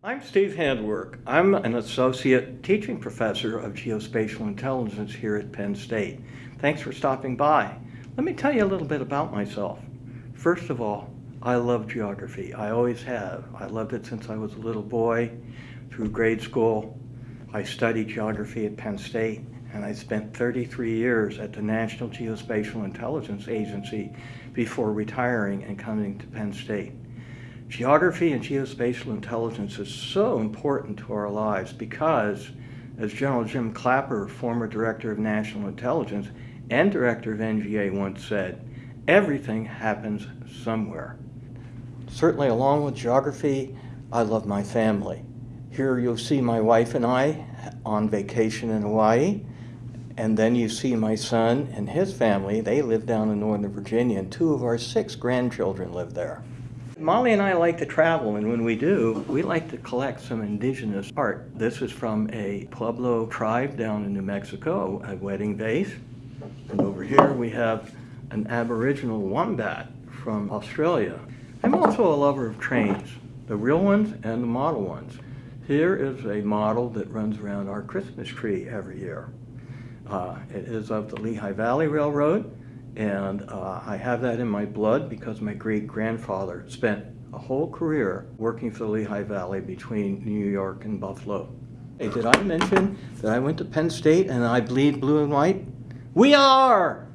I'm Steve Handwerk. I'm an associate teaching professor of geospatial intelligence here at Penn State. Thanks for stopping by. Let me tell you a little bit about myself. First of all, I love geography. I always have. I loved it since I was a little boy through grade school. I studied geography at Penn State and I spent 33 years at the National Geospatial Intelligence Agency before retiring and coming to Penn State. Geography and geospatial intelligence is so important to our lives because, as General Jim Clapper, former Director of National Intelligence and Director of NGA once said, everything happens somewhere. Certainly along with geography, I love my family. Here you'll see my wife and I on vacation in Hawaii. And then you see my son and his family. They live down in Northern Virginia, and two of our six grandchildren live there. Molly and I like to travel, and when we do, we like to collect some indigenous art. This is from a Pueblo tribe down in New Mexico, a wedding vase. And over here we have an Aboriginal wombat from Australia. I'm also a lover of trains, the real ones and the model ones. Here is a model that runs around our Christmas tree every year. Uh, it is of the Lehigh Valley Railroad, and uh, I have that in my blood because my great-grandfather spent a whole career working for the Lehigh Valley between New York and Buffalo. Hey, did I mention that I went to Penn State and I bleed blue and white? We are!